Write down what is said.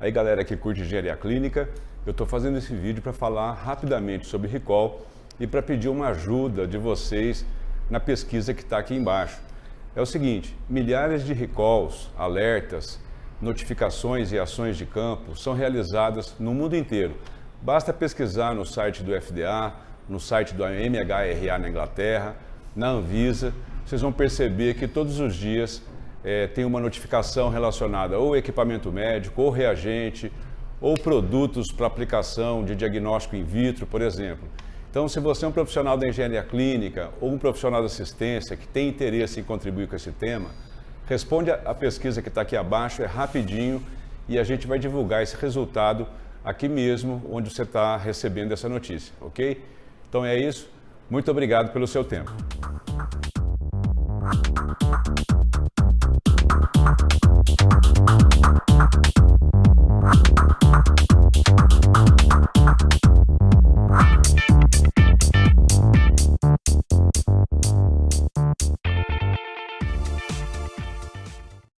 Aí galera que curte engenharia clínica, eu estou fazendo esse vídeo para falar rapidamente sobre recall e para pedir uma ajuda de vocês na pesquisa que está aqui embaixo. É o seguinte, milhares de recalls, alertas, notificações e ações de campo são realizadas no mundo inteiro. Basta pesquisar no site do FDA, no site do MHRA na Inglaterra, na Anvisa, vocês vão perceber que todos os dias é, tem uma notificação relacionada ou equipamento médico, ou reagente, ou produtos para aplicação de diagnóstico in vitro, por exemplo. Então, se você é um profissional da engenharia clínica ou um profissional da assistência que tem interesse em contribuir com esse tema, responde a pesquisa que está aqui abaixo, é rapidinho e a gente vai divulgar esse resultado aqui mesmo, onde você está recebendo essa notícia, ok? Então é isso. Muito obrigado pelo seu tempo.